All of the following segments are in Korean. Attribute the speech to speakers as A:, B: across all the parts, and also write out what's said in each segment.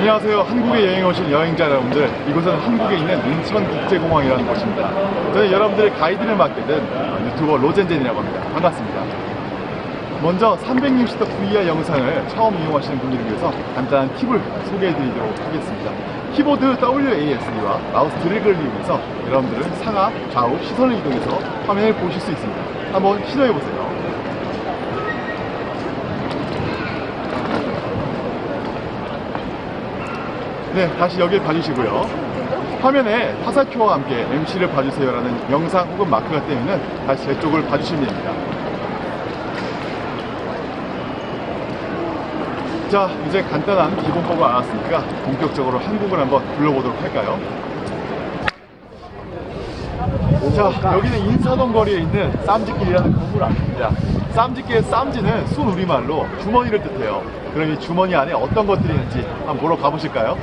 A: 안녕하세요. 한국에 여행 오신 여행자 여러분들. 이곳은 한국에 있는 인천 국제공항이라는 곳입니다. 저는 여러분들의 가이드를 맡게 된 유튜버 로젠젠이라고 합니다. 반갑습니다. 먼저 360도 VR 영상을 처음 이용하시는 분들을 위해서 간단한 팁을 소개해 드리도록 하겠습니다. 키보드 WASD와 마우스 드래그를 이용해서 여러분들은 상하, 좌우, 시선을 이동해서 화면을 보실 수 있습니다. 한번 시도해 보세요. 네, 다시 여길 봐주시고요. 화면에 화살표와 함께 MC를 봐주세요라는 영상 혹은 마크가 뜨면 다시 제 쪽을 봐주시면 됩니다. 자, 이제 간단한 기본법을 알았으니까 본격적으로 한국을 한번 둘러보도록 할까요? 자, 여기는 인사동 거리에 있는 쌈지길이라는 건물 앞입니다. 쌈지길의 쌈지는 순우리말로 주머니를 뜻해요. 그럼 이 주머니 안에 어떤 것들이 있는지 한번 보러 가보실까요?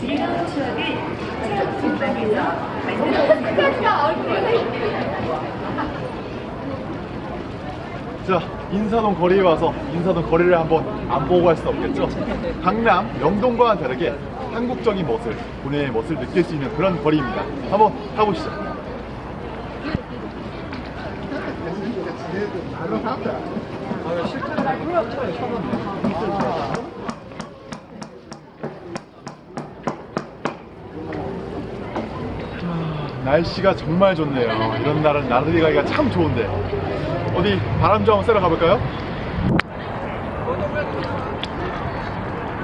B: 즐거운 추억을 공간에서 만들어주세요.
A: 자, 인사동 거리에 와서 인사동 거리를 한번 안 보고 갈 수는 없겠죠? 강남, 영동과는 다르게 한국적인 멋을, 분해의 멋을 느낄 수 있는 그런 거리입니다. 한번 가보시죠. 날씨가 정말 좋네요. 이런 날은 나들이 가기가 참 좋은데. 어디 바람 좀 쐬러 가볼까요?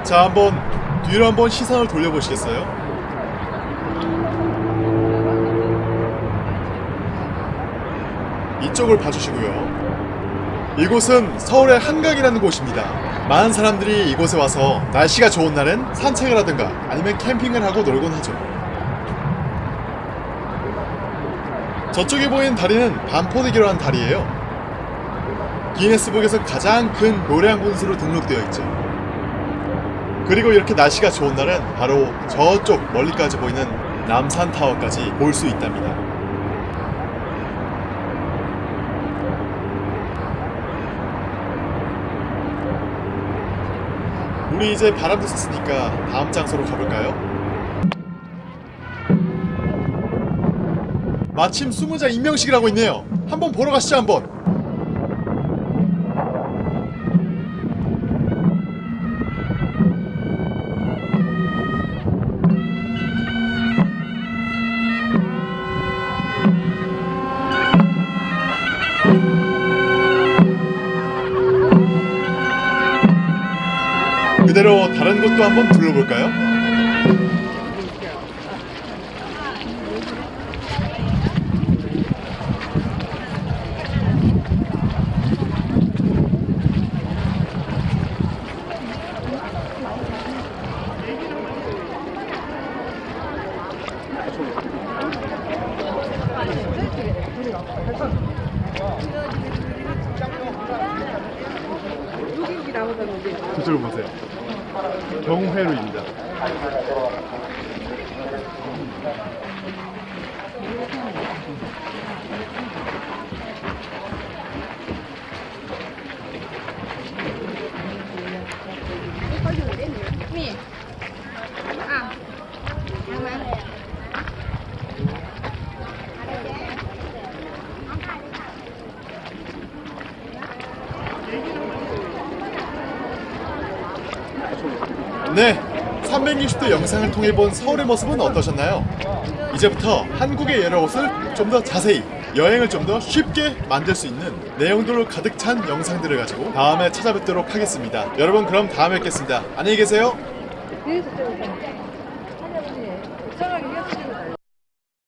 A: 자, 한번 뒤로 한번 시선을 돌려보시겠어요? 이쪽을 봐주시고요. 이곳은 서울의 한강이라는 곳입니다. 많은 사람들이 이곳에 와서 날씨가 좋은 날은 산책을 하든가 아니면 캠핑을 하고 놀곤 하죠. 저쪽에 보이는 다리는 반포대교라 는 다리예요. 기네스북에서 가장 큰 곳으로 등록되어 있죠. 그리고 이렇게 날씨가 좋은 날은 바로 저쪽 멀리까지 보이는 남산타워까지 볼 수 있답니다. 우리 이제 바람도 쐈으니까 다음 장소로 가볼까요? 마침 수무자 임명식이라고 있네요. 한번 보러 가시죠 한번. 그대로 다른 곳도 한번 둘러볼까요? 그쪽을 보세요. 경회로입니다. 네, 360도 영상을 통해 본 서울의 모습은 어떠셨나요? 이제부터 한국의 여러 곳을 좀 더 자세히 여행을 좀 더 쉽게 만들 수 있는 내용들로 가득 찬 영상들을 가지고 다음에 찾아뵙도록 하겠습니다. 여러분 그럼 다음에 뵙겠습니다. 안녕히 계세요.
C: Satu.